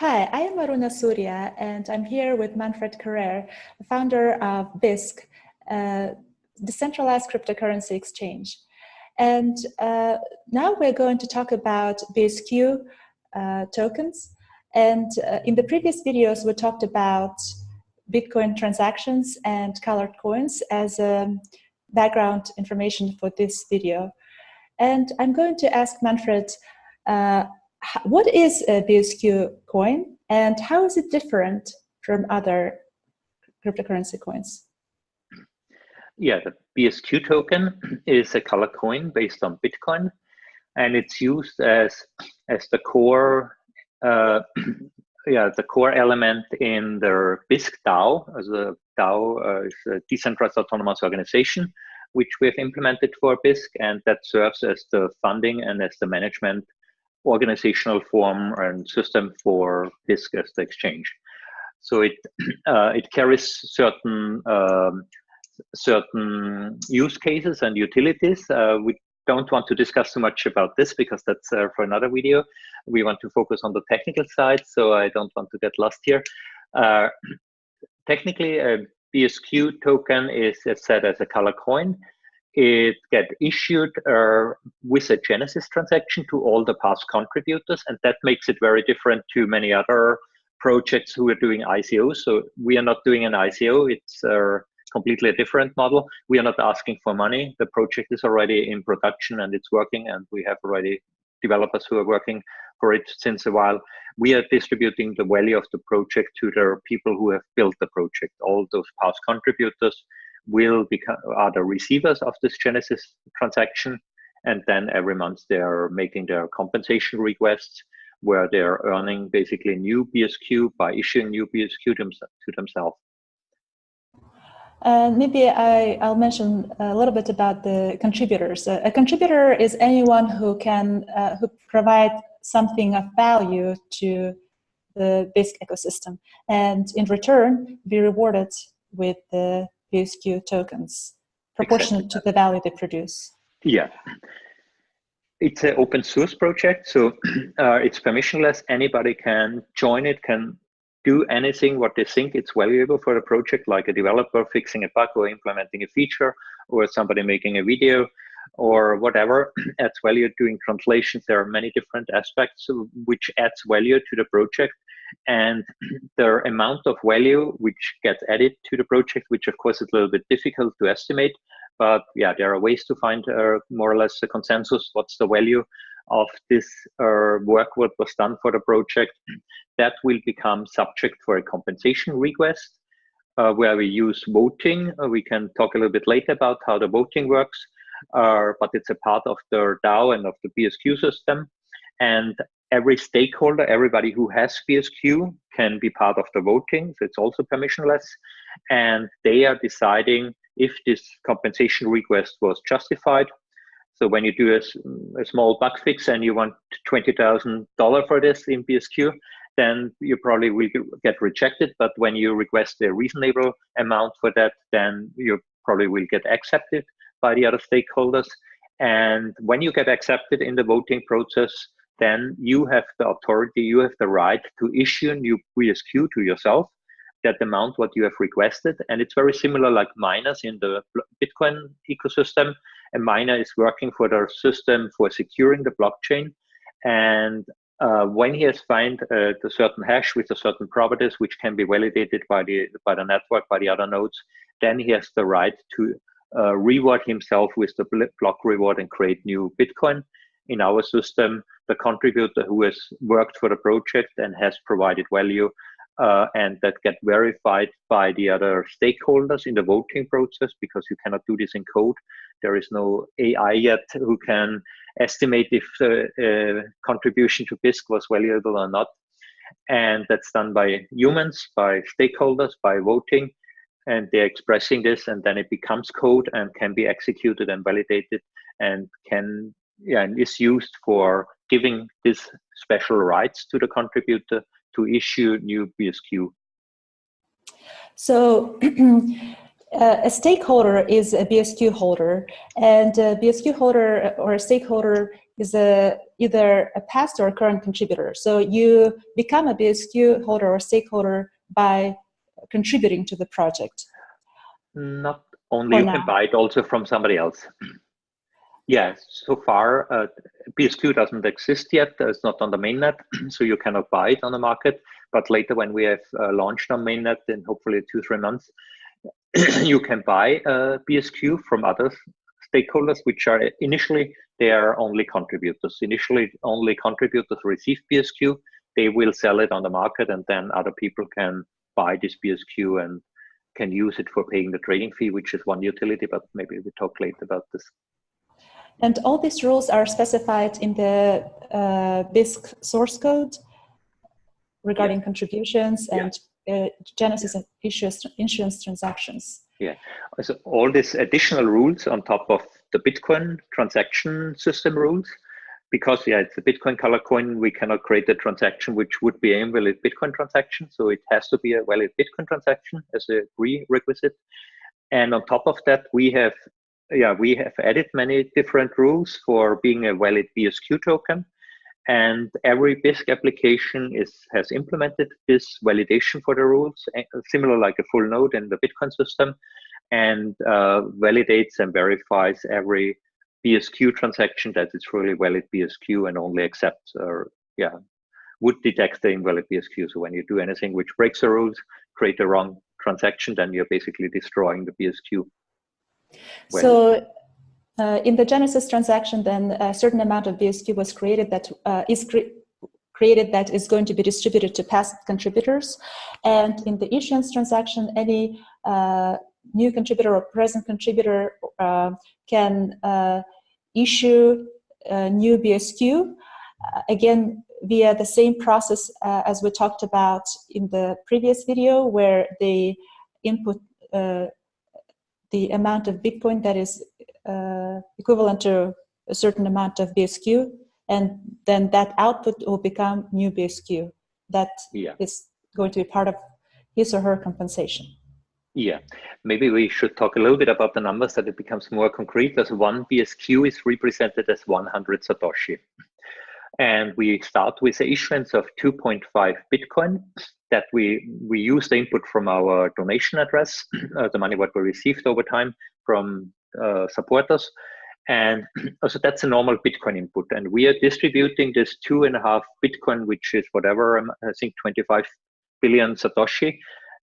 Hi, I am Aruna Surya, and I'm here with Manfred Karrer, the founder of Bisq, uh, decentralized cryptocurrency exchange. And uh, now we're going to talk about BSQ uh, tokens. And uh, in the previous videos, we talked about Bitcoin transactions and colored coins as um, background information for this video. And I'm going to ask Manfred, uh, what is a BSQ coin and how is it different from other cryptocurrency coins? Yeah, the BSQ token is a color coin based on Bitcoin, and it's used as as the core, uh, yeah, the core element in the Bisq DAO. As a DAO uh, is a decentralized autonomous organization, which we have implemented for Bisq, and that serves as the funding and as the management organizational form and system for Bisq as the exchange. So it uh, it carries certain um, certain use cases and utilities. Uh, we don't want to discuss too much about this because that's uh, for another video. We want to focus on the technical side, so I don't want to get lost here. Uh, technically, a BSQ token is set as a color coin it get issued uh, with a Genesis transaction to all the past contributors, and that makes it very different to many other projects who are doing ICO. So we are not doing an ICO; it's uh, completely a different model. We are not asking for money. The project is already in production and it's working, and we have already developers who are working for it since a while. We are distributing the value of the project to the people who have built the project, all those past contributors will become are the receivers of this Genesis transaction. And then every month they are making their compensation requests where they're earning basically new BSQ by issuing new BSQ to themselves. Uh, maybe I, will mention a little bit about the contributors. A, a contributor is anyone who can uh, who provide something of value to the Bisq ecosystem, and in return be rewarded with the BSQ tokens proportionate exactly. to the value they produce. Yeah. It's an open source project, so uh, it's permissionless. Anybody can join it, can do anything what they think it's valuable for the project, like a developer fixing a bug or implementing a feature, or somebody making a video, or whatever adds value doing translations. There are many different aspects which adds value to the project and the amount of value which gets added to the project, which of course is a little bit difficult to estimate, but yeah, there are ways to find uh, more or less a consensus. What's the value of this uh, work what was done for the project? That will become subject for a compensation request uh, where we use voting. Uh, we can talk a little bit later about how the voting works, uh, but it's a part of the DAO and of the BSQ system. And every stakeholder, everybody who has BSQ can be part of the voting. So it's also permissionless. And they are deciding if this compensation request was justified. So when you do a, a small bug fix and you want $20,000 for this in BSQ, then you probably will get rejected. But when you request a reasonable amount for that, then you probably will get accepted by the other stakeholders. And when you get accepted in the voting process, then you have the authority, you have the right to issue a new BSQ to yourself, that amount what you have requested. And it's very similar like miners in the Bitcoin ecosystem. A miner is working for the system for securing the blockchain. And uh, when he has found uh, the certain hash with a certain properties, which can be validated by the by the network, by the other nodes, then he has the right to uh, reward himself with the block reward and create new Bitcoin in our system, the contributor who has worked for the project and has provided value uh, and that get verified by the other stakeholders in the voting process because you cannot do this in code. There is no AI yet who can estimate if the uh, contribution to Bisq was valuable or not. And that's done by humans, by stakeholders, by voting. And they're expressing this, and then it becomes code and can be executed and validated and can yeah, and is used for giving this special rights to the contributor to issue new BSQ. So uh, a stakeholder is a BSQ holder, and a BSQ holder or a stakeholder is a, either a past or a current contributor. So you become a BSQ holder or stakeholder by contributing to the project. Not only you can buy it also from somebody else. Yeah, so far uh, BSQ doesn't exist yet. It's not on the mainnet, so you cannot buy it on the market. But later, when we have uh, launched on mainnet in hopefully two three months, you can buy uh, BSQ from other stakeholders, which are initially they are only contributors. Initially, only contributors receive BSQ. They will sell it on the market, and then other people can buy this BSQ and can use it for paying the trading fee, which is one utility. But maybe we talk later about this. And all these rules are specified in the uh, Bisq source code regarding yeah. contributions and yeah. uh, Genesis and issuance, issuance transactions. Yeah, so all these additional rules on top of the Bitcoin transaction system rules, because yeah, it's a Bitcoin color coin, we cannot create a transaction which would be a valid Bitcoin transaction. So it has to be a valid Bitcoin transaction as a prerequisite. And on top of that, we have yeah, we have added many different rules for being a valid BSQ token. And every Bisq application is has implemented this validation for the rules, eh, similar like a full node in the Bitcoin system, and uh, validates and verifies every BSQ transaction that it's really valid BSQ and only accepts or yeah would detect the invalid BSQ. So when you do anything which breaks the rules, create a wrong transaction, then you're basically destroying the BSQ. When? So uh, in the Genesis transaction, then a certain amount of BSQ was created that uh, is cre created that is going to be distributed to past contributors. And in the issuance transaction, any uh, new contributor or present contributor uh, can uh, issue new BSQ, uh, again, via the same process as we talked about in the previous video, where they input the amount of Bitcoin that is uh, equivalent to a certain amount of BSQ, and then that output will become new BSQ. That yeah. is going to be part of his or her compensation. Yeah, maybe we should talk a little bit about the numbers that it becomes more concrete. As one BSQ is represented as 100 Satoshi. And we start with the issuance of 2.5 Bitcoin that we we use the input from our donation address, uh, the money what we received over time from uh, supporters, and so that's a normal Bitcoin input. And we are distributing this two and a half Bitcoin, which is whatever um, I think 25 billion satoshi,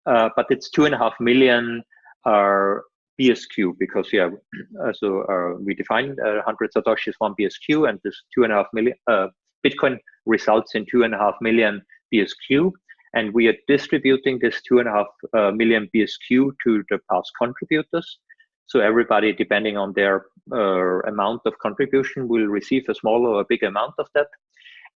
uh, but it's two and a half million are BSQ because yeah, uh, so uh, we define uh, 100 satoshis one BSQ, and this two and a half million uh, Bitcoin results in two and a half million BSQ and we are distributing this two and a half uh, million BSQ to the past contributors. So everybody, depending on their uh, amount of contribution, will receive a small or a big amount of that.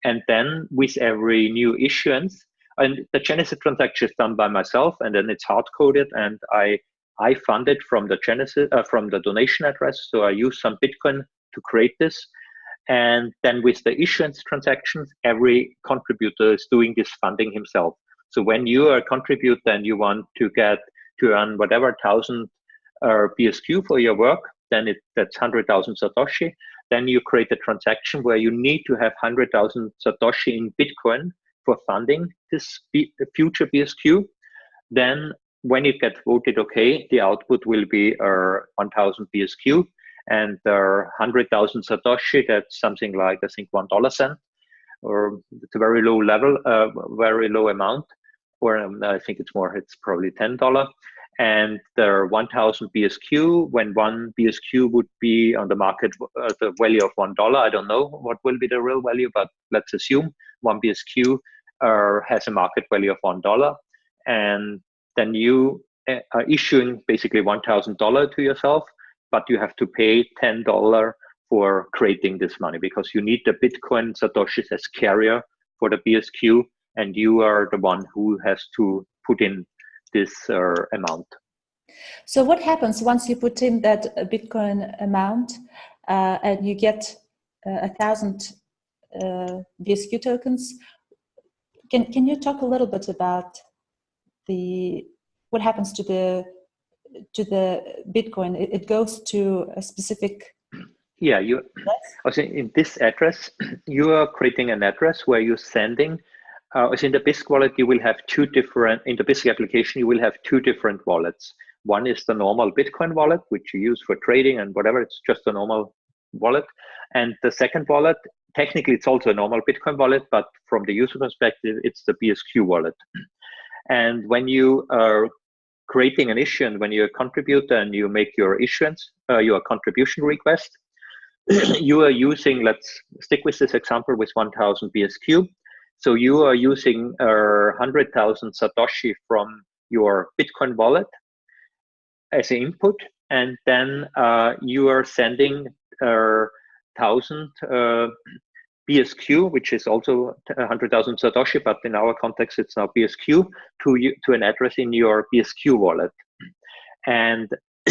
And then with every new issuance, and the Genesis transaction is done by myself, and then it's hard coded, and I I fund it from the Genesis uh, from the donation address. So I use some Bitcoin to create this, and then with the issuance transactions, every contributor is doing this funding himself. So when you are a contributor and you want to get to earn whatever thousand uh, BSQ for your work, then it, that's 100,000 Satoshi. Then you create a transaction where you need to have 100,000 Satoshi in Bitcoin for funding this future BSQ. Then when it gets voted okay, the output will be uh, 1000 BSQ and uh, 100,000 Satoshi, that's something like, I think, $1 cent, or it's a very low level, uh, very low amount um, I think it's more, it's probably $10. And there are 1000 BSQ. When one BSQ would be on the market at uh, the value of $1, I don't know what will be the real value, but let's assume one BSQ uh, has a market value of $1. And then you uh, are issuing basically $1,000 to yourself, but you have to pay $10 for creating this money because you need the Bitcoin Satoshis as carrier for the BSQ and you are the one who has to put in this uh, amount. So what happens once you put in that Bitcoin amount uh, and you get uh, a thousand uh, BSQ tokens? Can, can you talk a little bit about the what happens to the to the Bitcoin, it, it goes to a specific. Yeah, you. Also, in this address, you are creating an address where you're sending. Uh, as in the Bisq wallet, you will have two different. In the Bisq application, you will have two different wallets. One is the normal Bitcoin wallet, which you use for trading and whatever. It's just a normal wallet. And the second wallet, technically, it's also a normal Bitcoin wallet, but from the user perspective, it's the BSQ wallet. And when you are creating an issue and when you contribute and you make your issuance, uh, your contribution request, you are using, let's stick with this example with 1000 BSQ. So you are using uh, 100,000 Satoshi from your Bitcoin wallet as an input, and then uh, you are sending uh, 1000 uh, BSQ, which is also 100,000 Satoshi, but in our context, it's now BSQ to you, to an address in your BSQ wallet. And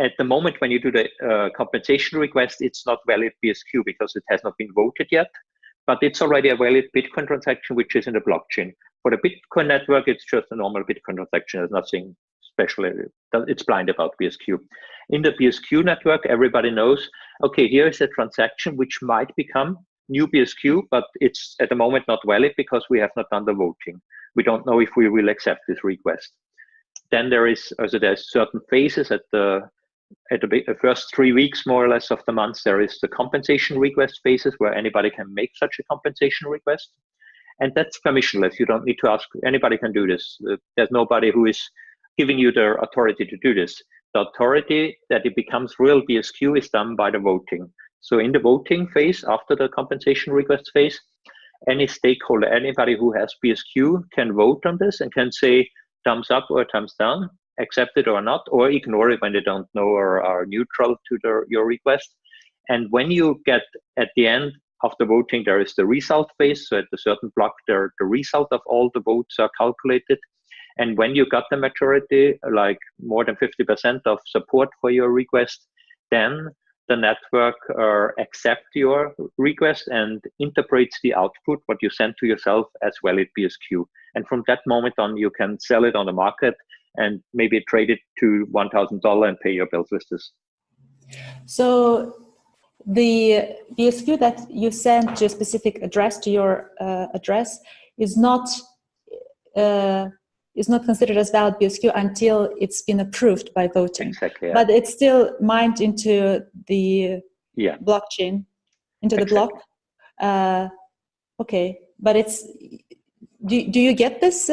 at the moment when you do the uh, compensation request, it's not valid BSQ because it has not been voted yet, but it's already a valid Bitcoin transaction, which is in the blockchain. For the Bitcoin network, it's just a normal Bitcoin transaction. There's nothing special. It's blind about BSQ. In the BSQ network, everybody knows, okay, here is a transaction which might become new BSQ, but it's at the moment not valid because we have not done the voting. We don't know if we will accept this request. Then there is also there's certain phases at the at the first three weeks more or less of the month there is the compensation request phases where anybody can make such a compensation request. And that's permissionless. You don't need to ask. Anybody can do this. Uh, there's nobody who is giving you the authority to do this. The authority that it becomes real bsq is done by the voting. So in the voting phase, after the compensation request phase, any stakeholder, anybody who has BSQ can vote on this and can say thumbs up or thumbs down, accept it or not, or ignore it when they don't know or are neutral to the, your request. And when you get at the end of the voting, there is the result phase. So at a certain block, there, the result of all the votes are calculated. And when you got the majority, like more than 50% of support for your request, then the network uh, accept your request and interprets the output, what you send to yourself as valid BSQ. And from that moment on, you can sell it on the market and maybe trade it to $1,000 and pay your bills with this. So the BSQ that you send to a specific address, to your uh, address, is not uh, is not considered as valid BSQ until it's been approved by voting. Exactly. Yeah. But it's still mined into the yeah. blockchain, into exactly. the block. Uh, okay, but it's do do you get this?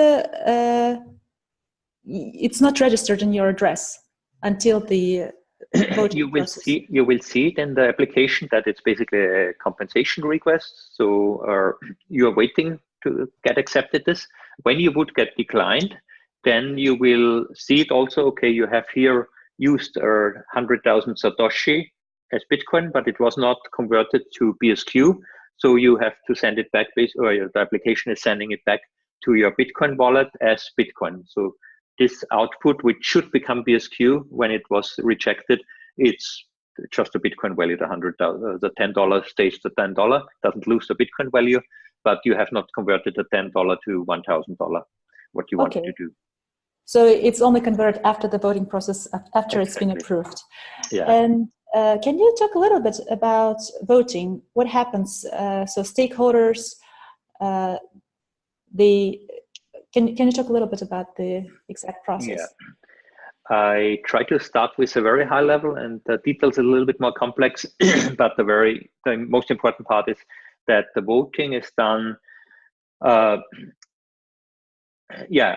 It's not registered in your address until the you will process. see you will see it in the application that it's basically a compensation request. So uh, you are waiting to get accepted this. When you would get declined, then you will see it also, okay, you have here used uh, 100,000 Satoshi as Bitcoin, but it was not converted to BSQ. So you have to send it back, or the application is sending it back to your Bitcoin wallet as Bitcoin. So this output, which should become BSQ when it was rejected, it's just a Bitcoin value, the hundred, uh, the ten dollars stays the ten dollar, doesn't lose the Bitcoin value, but you have not converted the $10 to $1,000, what you wanted to do. So it's only converted after the voting process, after exactly. it's been approved. Yeah. And uh, can you talk a little bit about voting? What happens? Uh, so stakeholders, uh, the can can you talk a little bit about the exact process? Yeah. I try to start with a very high level, and the details are a little bit more complex. but the very the most important part is that the voting is done. Uh, yeah,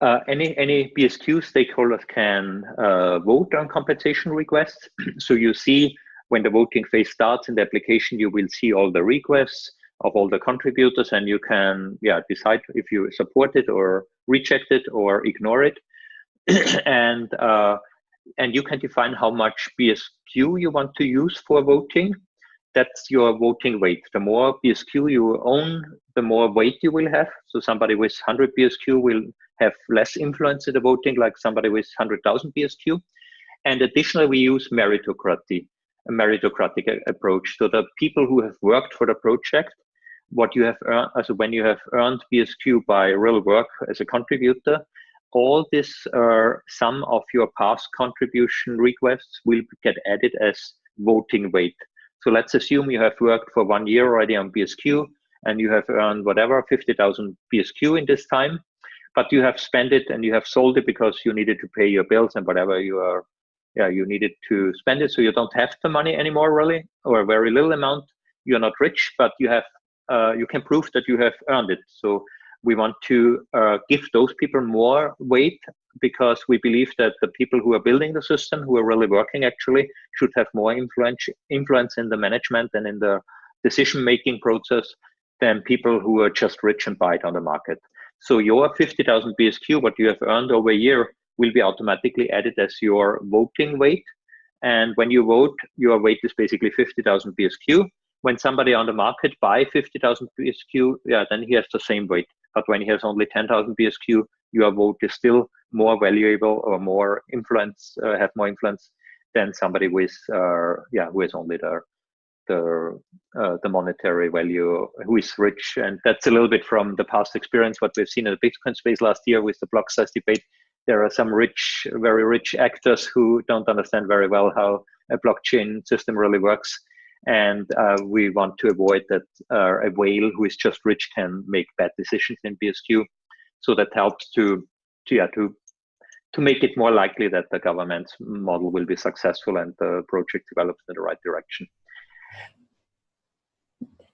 uh, any any BSQ stakeholders can uh, vote on compensation requests. so you see when the voting phase starts in the application, you will see all the requests of all the contributors, and you can yeah decide if you support it or reject it or ignore it, and uh, and you can define how much BSQ you want to use for voting that's your voting weight. The more BSQ you own, the more weight you will have. So somebody with 100 BSQ will have less influence in the voting, like somebody with 100,000 BSQ. And additionally, we use meritocracy, a meritocratic approach. So the people who have worked for the project, what you have earned, also when you have earned BSQ by real work as a contributor, all this uh, sum of your past contribution requests will get added as voting weight. So let's assume you have worked for one year already on BSQ and you have earned whatever 50,000 BSQ in this time, but you have spent it and you have sold it because you needed to pay your bills and whatever you are, yeah, you needed to spend it. So you don't have the money anymore really, or a very little amount. You're not rich, but you have, uh, you can prove that you have earned it. So we want to uh, give those people more weight because we believe that the people who are building the system, who are really working actually, should have more influence, influence in the management and in the decision-making process than people who are just rich and buy it on the market. So your 50,000 BSQ, what you have earned over a year, will be automatically added as your voting weight. And when you vote, your weight is basically 50,000 BSQ. When somebody on the market buy 50,000 BSQ, yeah, then he has the same weight. But when he has only 10,000 BSQ, your vote is still more valuable or more influence, uh, have more influence than somebody with, uh, yeah, who has only the the uh, the monetary value, who is rich, and that's a little bit from the past experience. What we've seen in the Bitcoin space last year with the block size debate, there are some rich, very rich actors who don't understand very well how a blockchain system really works and uh, we want to avoid that uh, a whale who is just rich can make bad decisions in BSQ. So that helps to, to yeah to to make it more likely that the government model will be successful and the project develops in the right direction.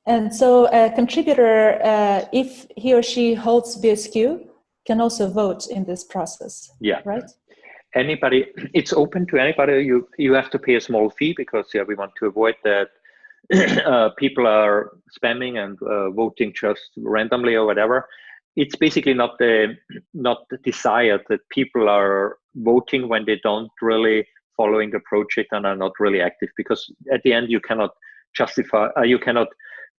And so a contributor, uh, if he or she holds BSQ, can also vote in this process. Yeah. Right anybody it's open to anybody you you have to pay a small fee because yeah we want to avoid that uh, people are spamming and uh, voting just randomly or whatever it's basically not the not the desire that people are voting when they don't really following the project and are not really active because at the end you cannot justify uh, you cannot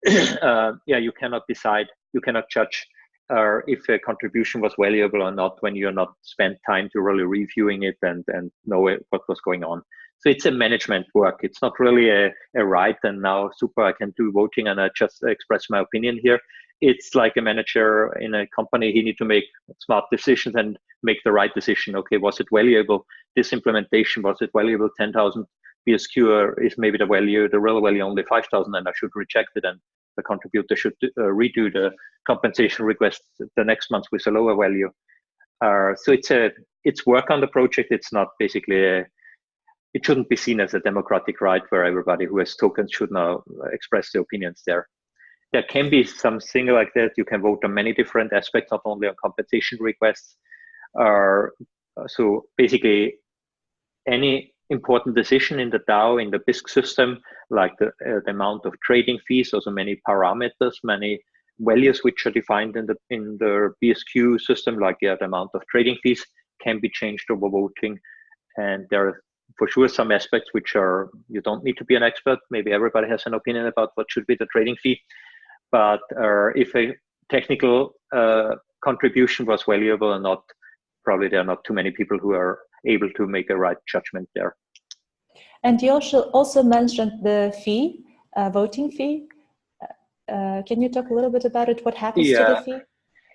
uh, yeah you cannot decide you cannot judge uh, if a contribution was valuable or not when you're not spent time to really reviewing it and and know what was going on so it's a management work. It's not really a, a right and now super, I can do voting and I just express my opinion here. It's like a manager in a company, he need to make smart decisions and make the right decision. Okay, was it valuable? This implementation, was it valuable 10,000 BSQ or is maybe the value, the real value only 5,000 and I should reject it and the contributor should uh, redo the compensation request the next month with a lower value. Uh, so it's a it's work on the project. It's not basically a, it shouldn't be seen as a democratic right where everybody who has tokens should now express their opinions there. There can be something like that. You can vote on many different aspects, not only on compensation requests. Uh, so basically, any important decision in the DAO, in the Bisq system, like the, uh, the amount of trading fees, also many parameters, many values which are defined in the in the BSQ system, like yeah, the amount of trading fees, can be changed over voting. And there are for sure some aspects which are you don't need to be an expert. Maybe everybody has an opinion about what should be the trading fee. But uh, if a technical uh, contribution was valuable or not probably there are not too many people who are able to make a right judgment there. And you also also mentioned the fee uh, voting fee. Uh, uh, can you talk a little bit about it? What happens yeah. to the fee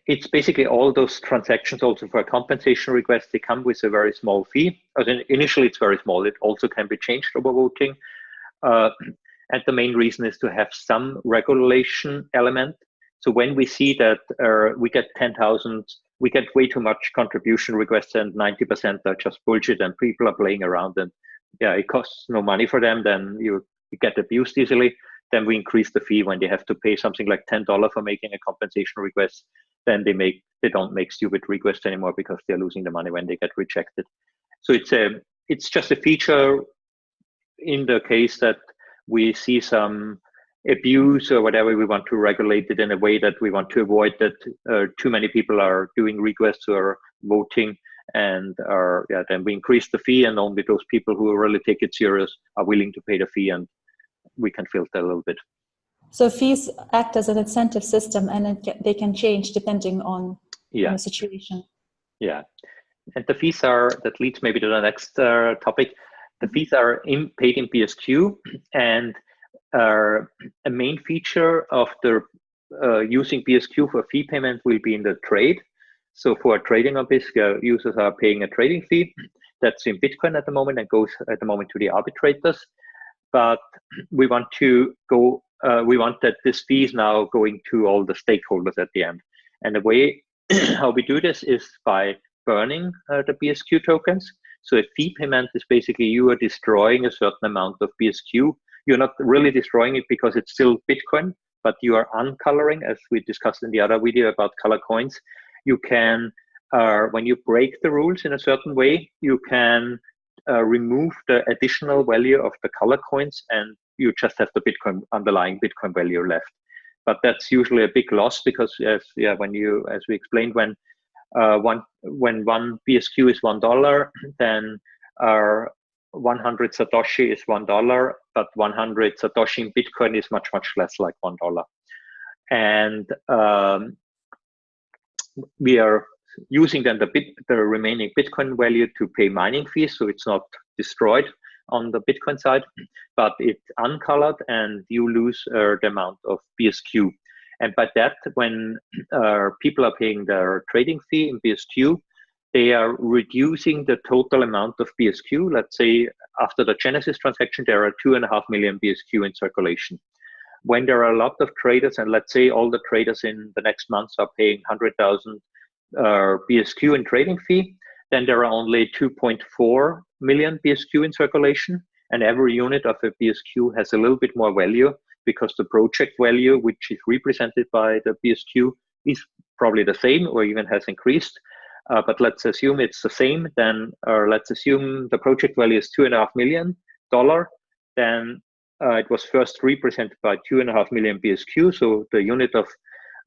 it's basically all those transactions also for a compensation request, they come with a very small fee. As in, initially, it's very small. It also can be changed over voting. Uh, and the main reason is to have some regulation element. So when we see that uh, we get 10,000, we get way too much contribution requests and 90% are just bullshit and people are playing around and yeah, it costs no money for them, then you, you get abused easily. Then we increase the fee when they have to pay something like $10 for making a compensation request then they make they don't make stupid requests anymore because they're losing the money when they get rejected. So it's a it's just a feature in the case that we see some abuse or whatever we want to regulate it in a way that we want to avoid that uh, too many people are doing requests or voting and are yeah then we increase the fee and only those people who really take it serious are willing to pay the fee and we can filter a little bit so fees act as an incentive system and they can change depending on, yeah. the situation. Yeah. And the fees are, that leads maybe to the next uh, topic. The fees are in, paid in BSQ and uh, a main feature of the uh, using BSQ for fee payment will be in the trade. So for trading on Bisq, uh, users are paying a trading fee that's in Bitcoin at the moment and goes at the moment to the arbitrators. But we want to go, uh, we want that this fee is now going to all the stakeholders at the end. And the way how we do this is by burning uh, the BSQ tokens. So a fee payment is basically you are destroying a certain amount of BSQ. You're not really destroying it because it's still Bitcoin, but you are uncoloring, as we discussed in the other video about color coins. You can, uh, when you break the rules in a certain way, you can uh, remove the additional value of the color coins and you just have the Bitcoin underlying Bitcoin value left. But that's usually a big loss because as yeah, when you as we explained, when uh, one when one BSQ is one dollar, then our 100 Satoshi is one dollar, but 100 Satoshi in Bitcoin is much much less like one dollar, and um, we are using then the bit the remaining Bitcoin value to pay mining fees, so it's not destroyed on the Bitcoin side, but it's uncolored and you lose uh, the amount of BSQ. And by that, when uh, people are paying their trading fee in BSQ, they are reducing the total amount of BSQ. Let's say after the Genesis transaction, there are two and a half million BSQ in circulation. When there are a lot of traders, and let's say all the traders in the next months are paying 100,000 uh, BSQ in trading fee, then there are only 2.4 million BSQ in circulation. And every unit of a BSQ has a little bit more value because the project value, which is represented by the BSQ, is probably the same or even has increased. Uh, but let's assume it's the same, then, or let's assume the project value is two and a half million dollar, then uh, it was first represented by two and a half million BSQ. So the unit of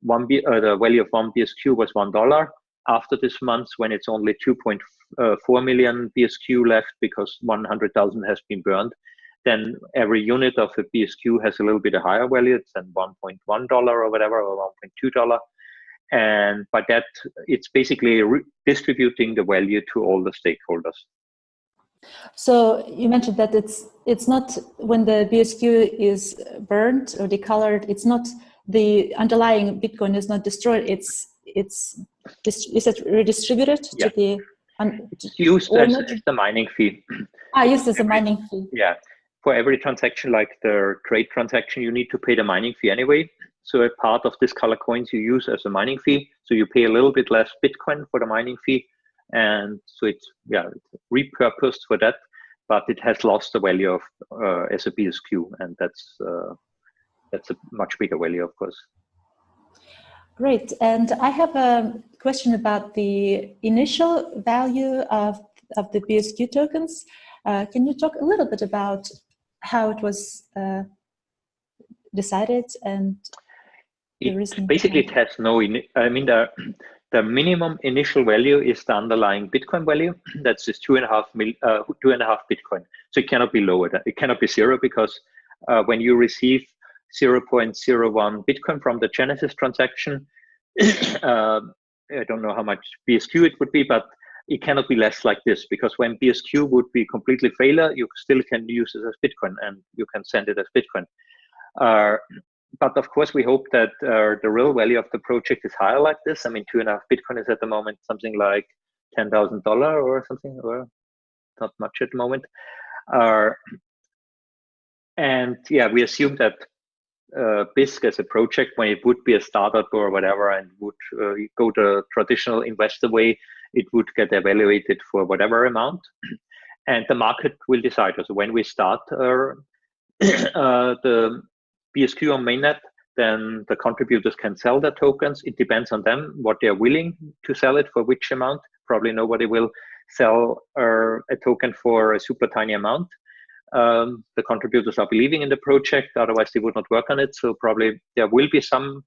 one, B, uh, the value of one BSQ was one dollar. After this month, when it's only 2.4 uh, BSQ left because 100,000 has been burned, then every unit of a BSQ has a little bit higher value. It's then $1.1 or whatever, or $1.2. And by that, it's basically distributing the value to all the stakeholders. So you mentioned that it's it's not when the BSQ is burned or decolored, it's not the underlying Bitcoin is not destroyed. It's it's is it redistributed yeah. to the it's used as, as, the mining fee. Ah, used as a mining fee. Yeah, for every transaction, like the trade transaction, you need to pay the mining fee anyway. So a part of this color coins you use as a mining fee. So you pay a little bit less Bitcoin for the mining fee. And so it's, yeah, it's repurposed for that, but it has lost the value of uh, as a BSQ. And that's, uh, that's a much bigger value, of course. Great. And I have a question about the initial value of, of the BSQ tokens. Uh, can you talk a little bit about how it was uh, decided and the reason basically it has no i mean the the minimum initial value is the underlying bitcoin value that's just two and a half mil uh, two and a half bitcoin so it cannot be lower it cannot be zero because uh, when you receive 0.01 bitcoin from the genesis transaction uh, i don't know how much bsq it would be but it cannot be less like this because when BSQ would be completely failure, you still can use it as Bitcoin and you can send it as Bitcoin. Uh, but of course, we hope that uh, the real value of the project is higher like this. I mean, two and a half Bitcoin is at the moment something like ten thousand dollar or something, or not much at the moment. Uh, and yeah, we assume that uh, Bisq as a project, when it would be a startup or whatever, and would uh, go the traditional investor way, it would get evaluated for whatever amount, and the market will decide. So when we start uh, uh, the BSQ on mainnet, then the contributors can sell their tokens. It depends on them what they're willing to sell it for which amount. Probably nobody will sell uh, a token for a super tiny amount. Um, the contributors are believing in the project, otherwise they would not work on it. So probably there will be some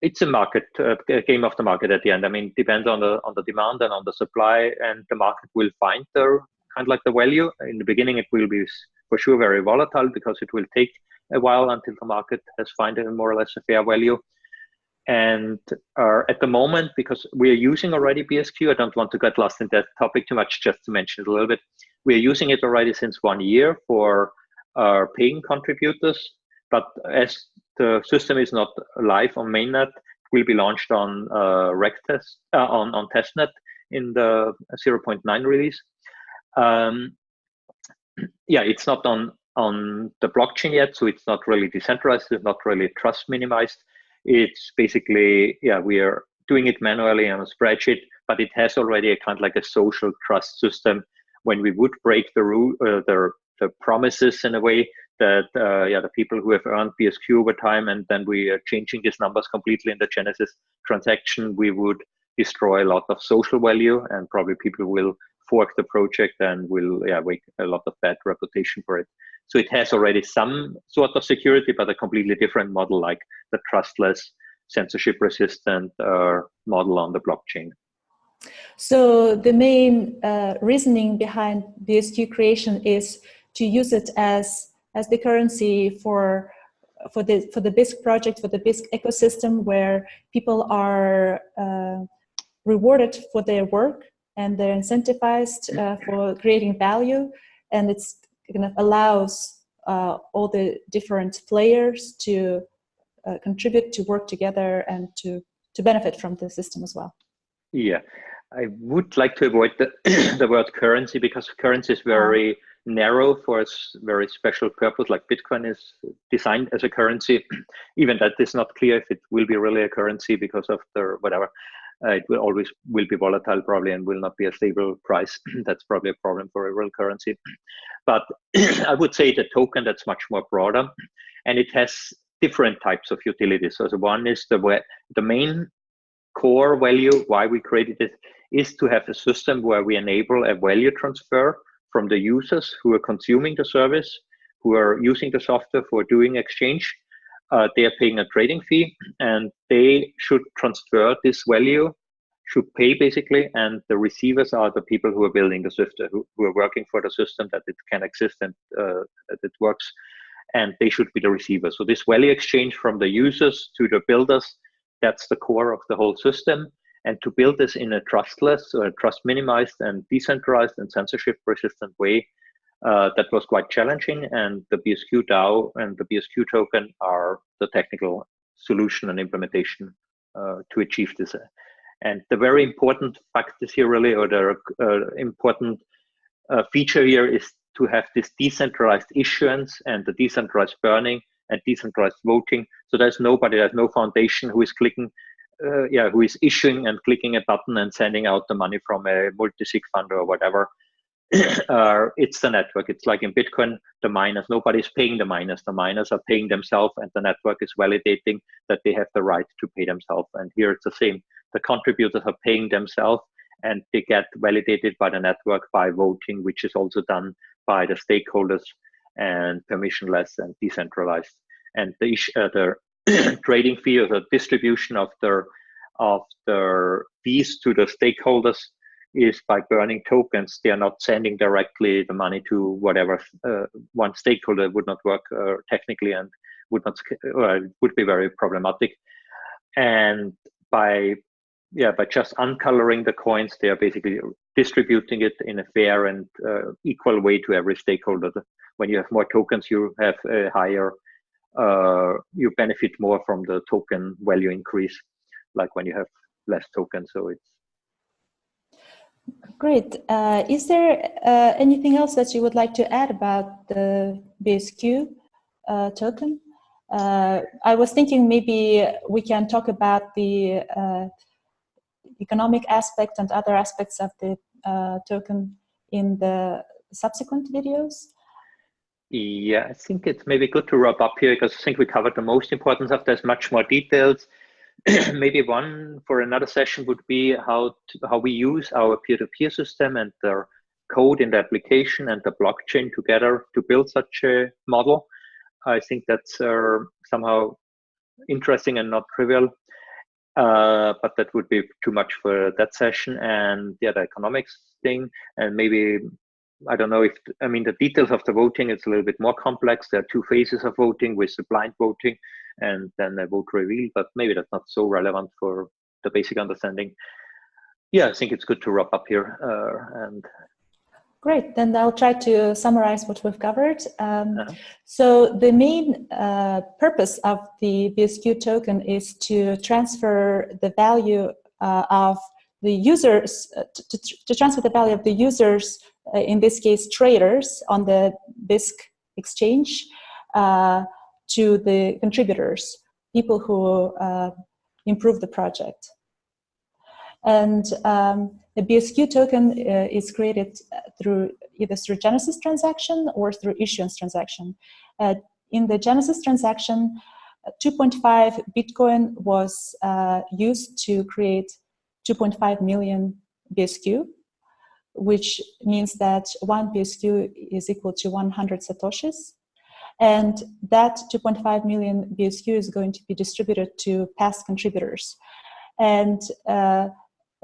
it's a market uh, game of the market at the end. I mean, depends on the on the demand and on the supply, and the market will find the kind of like the value. In the beginning, it will be for sure very volatile because it will take a while until the market has found a more or less a fair value. And uh, at the moment, because we are using already BSQ, I don't want to get lost in that topic too much. Just to mention it a little bit, we are using it already since one year for paying contributors. But as the system is not live on mainnet, it will be launched on uh, test uh, on on testnet in the 0.9 release. Um, yeah, it's not on on the blockchain yet, so it's not really decentralized. It's not really trust minimized. It's basically yeah, we are doing it manually on a spreadsheet, but it has already a kind of like a social trust system. When we would break the rule, uh, the the promises in a way that uh, yeah the people who have earned BSQ over time and then we are changing these numbers completely in the Genesis transaction, we would destroy a lot of social value and probably people will fork the project and will yeah make a lot of bad reputation for it. So it has already some sort of security, but a completely different model like the trustless, censorship resistant uh, model on the blockchain. So the main uh, reasoning behind BSQ creation is to use it as as the currency for for the for the Bisq project for the Bisq ecosystem where people are uh, rewarded for their work and they're incentivized uh, for creating value. And it's kind of allows uh, all the different players to uh, contribute to work together and to to benefit from the system as well yeah. I would like to avoid the, the word currency because currency is very narrow for a very special purpose like bitcoin is designed as a currency. Even that is not clear if it will be really a currency because of the whatever. Uh, it will always will be volatile probably and will not be a stable price. That's probably a problem for a real currency. But i would say the token that's much more broader and it has different types of utilities. So the one is the the main core value why we created it is to have a system where we enable a value transfer from the users who are consuming the service, who are using the software for doing exchange. Uh, they are paying a trading fee and they should transfer this value, should pay basically, and the receivers are the people who are building the system, who, who are working for the system that it can exist and uh, that it works, and they should be the receiver. So this value exchange from the users to the builders, that's the core of the whole system. And to build this in a trustless, or trust minimized and decentralized and censorship resistant way, uh, that was quite challenging. And the BSQ DAO and the BSQ token are the technical solution and implementation uh, to achieve this. And the very important fact here really, or the uh, important uh, feature here is to have this decentralized issuance and the decentralized burning and decentralized voting. So there's nobody, there's no foundation who is clicking uh, yeah, who is issuing and clicking a button and sending out the money from a multi-sig fund or whatever. uh, it's the network. It's like in Bitcoin, the miners, nobody's paying the miners. The miners are paying themselves and the network is validating that they have the right to pay themselves. And here it's the same. The contributors are paying themselves and they get validated by the network by voting, which is also done by the stakeholders and permissionless and decentralized. And the, uh, the trading fee or the distribution of the of their fees to the stakeholders is by burning tokens. They are not sending directly the money to whatever uh, one stakeholder would not work uh, technically and would not uh, would be very problematic. And by yeah, by just uncoloring the coins, they are basically distributing it in a fair and uh, equal way to every stakeholder. When you have more tokens, you have a higher uh, you benefit more from the token value increase, like when you have less tokens. So it's Great. Uh, is there uh, anything else that you would like to add about the BSQ uh, token? Uh, I was thinking maybe we can talk about the economic aspect and other aspects of the uh, token in the subsequent videos. Yeah, I think it's maybe good to wrap up here because I think we covered the most important stuff. There's much more details. maybe one for another session would be how to, how we use our peer-to-peer -peer system and the code in the application and the blockchain together to build such a model. I think that's uh, somehow interesting and not trivial. Uh, but that would be too much for that session and yeah, the economics thing and maybe I don't know if, I mean, the details of the voting, it's a little bit more complex. There are two phases of voting with the blind voting and then a vote reveal, but maybe that's not so relevant for the basic understanding. Yeah, I think it's good to wrap up here. Uh, and Great, then I'll try to summarize what we've covered. Um, uh -huh. So the main uh, purpose of the BSQ token is to transfer the value uh, of the users, uh, to, to, transfer the value of the users, uh, in this case traders, on the Bisq exchange uh, to the contributors, people who improve the project. And um, the BSQ token uh, is created uh, through either through Genesis transaction or through issuance transaction. Uh, in the Genesis transaction, uh, 2.5 Bitcoin was uh, used to create 2.5 million BSQ, which means that one BSQ is equal to 100 Satoshis. And that 2.5 million BSQ is going to be distributed to past contributors. And uh,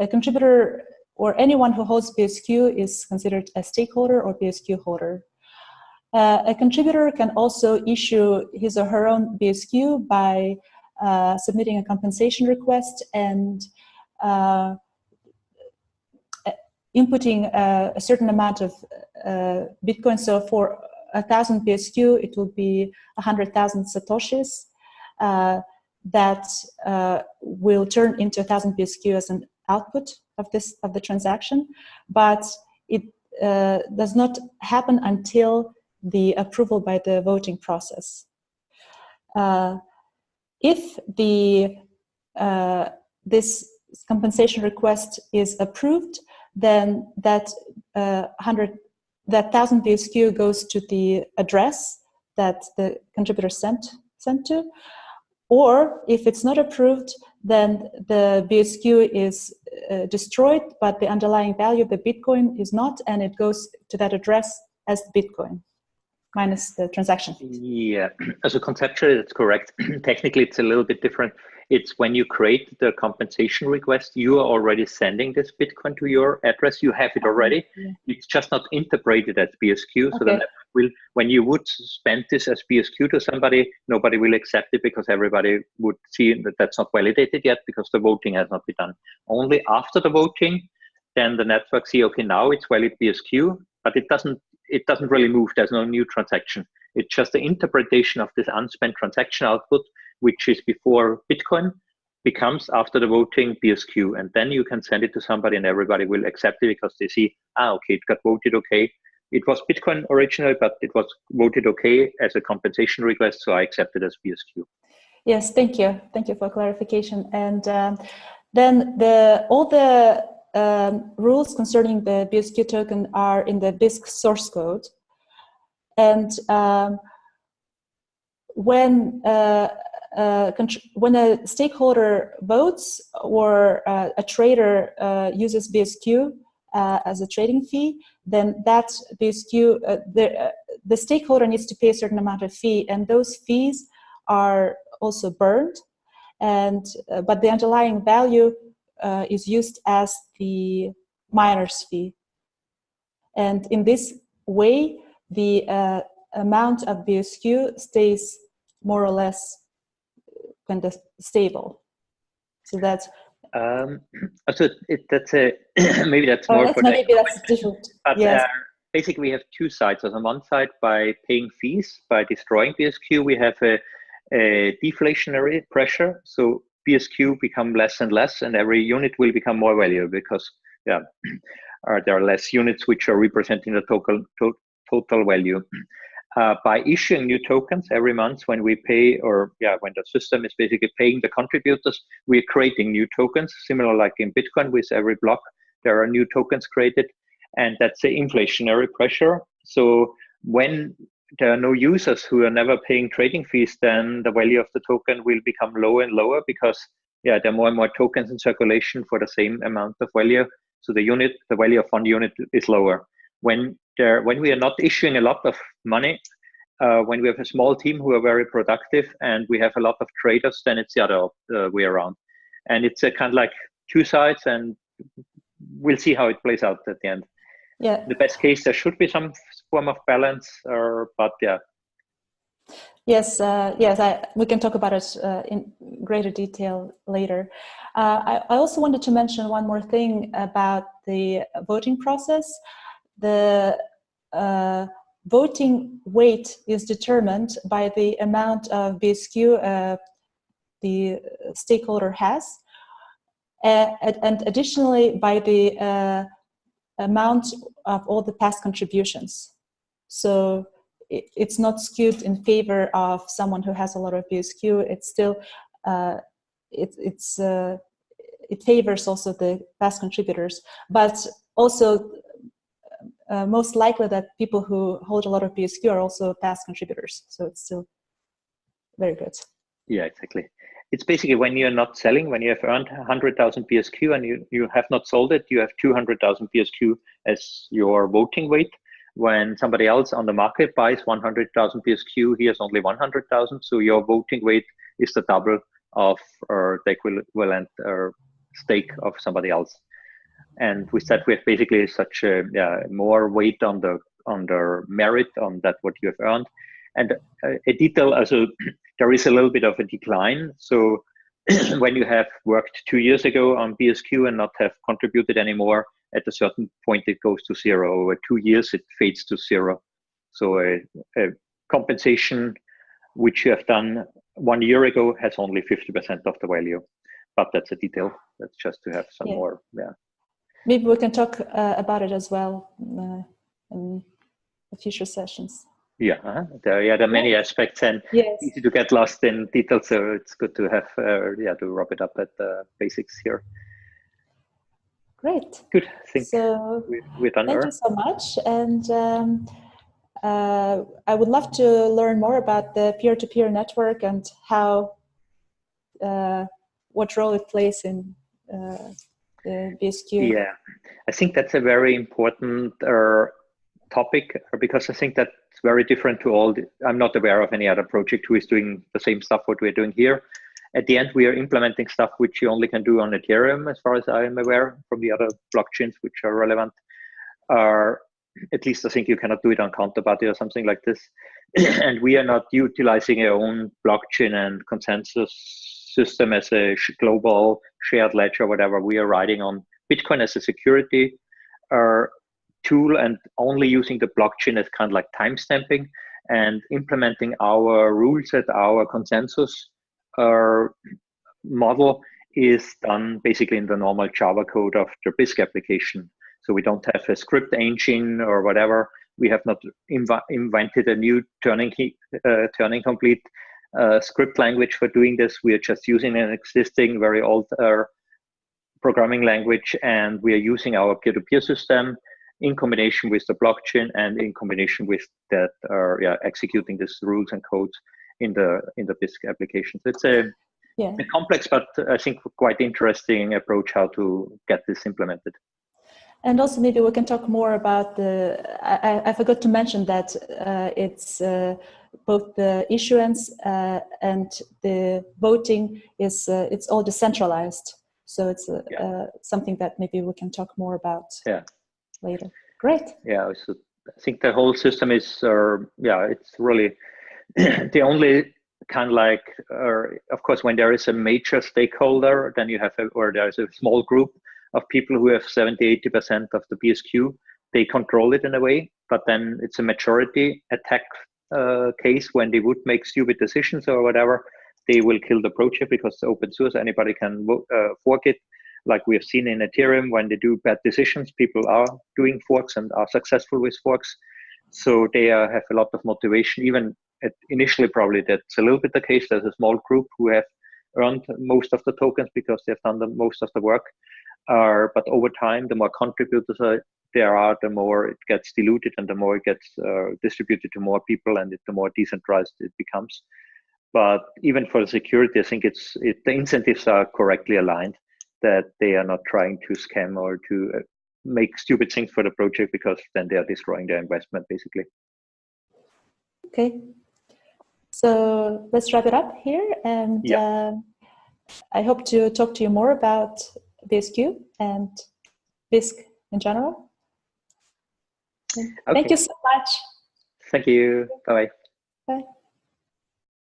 a contributor or anyone who holds BSQ is considered a stakeholder or BSQ holder. Uh, a contributor can also issue his or her own BSQ by uh, submitting a compensation request and uh, inputting a, a, certain amount of uh, Bitcoin. So for a thousand BSQ, it will be a 100,000 Satoshis uh, that uh, will turn into a thousand BSQ as an output of this of the transaction, but it uh, does not happen until the approval by the voting process. Uh, if the uh, this compensation request is approved, then that uh, hundred that thousand BSQ goes to the address that the contributor sent sent to, or if it's not approved, then the BSQ is uh, destroyed, but the underlying value of the Bitcoin is not, and it goes to that address as Bitcoin minus the transaction fee. Yeah, so conceptually that's correct. Technically, it's a little bit different. It's when you create the compensation request, you are already sending this Bitcoin to your address. You have it already. Yeah. It's just not interpreted as BSQ. Okay. So then will, when you would spend this as BSQ to somebody, nobody will accept it because everybody would see that that's not validated yet because the voting has not been done. Only after the voting, then the network see, okay, now it's valid BSQ, but it doesn't it doesn't really move. There's no new transaction. It's just the interpretation of this unspent transaction output, which is before Bitcoin, becomes after the voting BSQ. And then you can send it to somebody and everybody will accept it because they see, ah, okay, it got voted okay. It was Bitcoin originally, but it was voted okay as a compensation request, so I accept it as BSQ. Yes, thank you. Thank you for clarification. And um, then the all the um, rules concerning the BSQ token are in the Bisq source code. And um, when uh, uh, when a stakeholder votes or uh, a trader uh, uses BSQ uh, as a trading fee, then that BSQ, uh, the, the stakeholder needs to pay a certain amount of fee, and those fees are also burned. And but the underlying value uh, is used as the miner's fee. And in this way, the uh, amount of BSQ stays more or less kind of stable. So that's um, so it, that's a maybe that's oh, more that's, maybe that's different. But yes. uh, basically, we have two sides. So on one side, by paying fees by destroying BSQ, we have a, a deflationary pressure. So BSQ become less and less, and every unit will become more valuable because yeah, there are less units which are representing the total to, total value. Uh, by issuing new tokens every month when we pay or yeah when the system is basically paying the contributors we're creating new tokens similar like in bitcoin with every block there are new tokens created and that's the inflationary pressure so when there are no users who are never paying trading fees, then the value of the token will become lower and lower because yeah, there are more and more tokens in circulation for the same amount of value. So the unit, the value of one unit is lower. When there, when we are not issuing a lot of money, uh, when we have a small team who are very productive and we have a lot of traders, then it's the other uh, way around. And it's a kind of like two sides, and we'll see how it plays out at the end. Yeah. The best case, there should be some form of balance, or but yeah. Yes, uh, yes, I, we can talk about it uh, in greater detail later. Uh, I, I, also wanted to mention one more thing about the voting process. The uh, voting weight is determined by the amount of BSQ uh, the stakeholder has, uh, and additionally by the uh, amount of all the past contributions. So it, it's not skewed in favor of someone who has a lot of BSQ. It's still, uh, it, it's, uh, it favors also the past contributors, but also uh, most likely that people who hold a lot of BSQ are also past contributors. So it's still very good. Yeah, exactly. It's basically when you're not selling, when you have earned 100,000 BSQ and you, you have not sold it, you have 200,000 BSQ as your voting weight. When somebody else on the market buys 100,000 BSQ, he has only 100,000. So your voting weight is the double of uh, the equivalent uh, stake of somebody else. And with that, we have basically such a yeah, more weight on the on the merit on that what you have earned. And uh, a detail also, there is a little bit of a decline. So when you have worked two years ago on BSQ and not have contributed anymore, at a certain point it goes to zero. Over two years, it fades to zero. So a, a compensation which you have done one year ago has only 50% of the value. But that's a detail. That's just to have some yeah. more, yeah. Maybe we can talk uh, about it as well uh, in the future sessions. Yeah, uh -huh. there, yeah, there are many aspects and yes. easy to get lost in details. So it's good to have, uh, yeah, to wrap it up at the basics here. Great. Good. Think so, we're done. Thank you so much. And um, uh, I would love to learn more about the peer-to-peer -peer network and how, uh, what role it plays in uh, the BSQ? Yeah, I think that's a very important uh, topic because I think that's very different to all. The, I'm not aware of any other project who is doing the same stuff what we're doing here. At the end, we are implementing stuff which you only can do on Ethereum, as far as I am aware, from the other blockchains which are relevant. Are at least I think you cannot do it on Counterparty or something like this. and we are not utilizing our own blockchain and consensus system as a global shared ledger, whatever. We are riding on Bitcoin as a security uh, tool and only using the blockchain as kind of like timestamping and implementing our rules at our consensus uh, model is done basically in the normal Java code of the Bisq application. So we don't have a script engine or whatever. We have not inv invented a new Turing, uh, Turing complete uh, script language for doing this. We are just using an existing, very old uh, programming language, and we are using our peer-to-peer -peer system in combination with the blockchain and in combination with that, uh, yeah, executing these rules and codes in the in the Bisq application. So it's a, yeah. a complex, but I think quite interesting approach how to get this implemented. And also maybe we can talk more about the, I, I forgot to mention that uh, it's uh, both the issuance uh, and the voting is, uh, it's all decentralized. So it's uh, yeah. Uh, something that maybe we can talk more about yeah. later. Great. Yeah, so I think the whole system is, yeah, it's really the only kind of like, of course, when there is a major stakeholder, then you have, a, or there's a small group, of people who have 70, 80% of the BSQ. They control it in a way, but then it's a majority attack uh, case when they would make stupid decisions or whatever. They will kill the project because it's open source. Anybody can uh, fork it. Like we have seen in Ethereum, when they do bad decisions, people are doing forks and are successful with forks. So they uh, have a lot of motivation. Even initially, probably that's a little bit the case. There's a small group who have earned most of the tokens because they've done the most of the work. Uh, but over time, the more contributors there are, the more it gets diluted and the more it gets uh, distributed to more people and it, the more decentralized it becomes. But even for the security, I think it's it, the incentives are correctly aligned that they are not trying to scam or to uh, make stupid things for the project because then they are destroying their investment basically. Okay, so let's wrap it up here and yeah. uh, I hope to talk to you more about BSQ and Bisq in general. Okay. Thank you so much. Thank you. Bye-bye. Bye.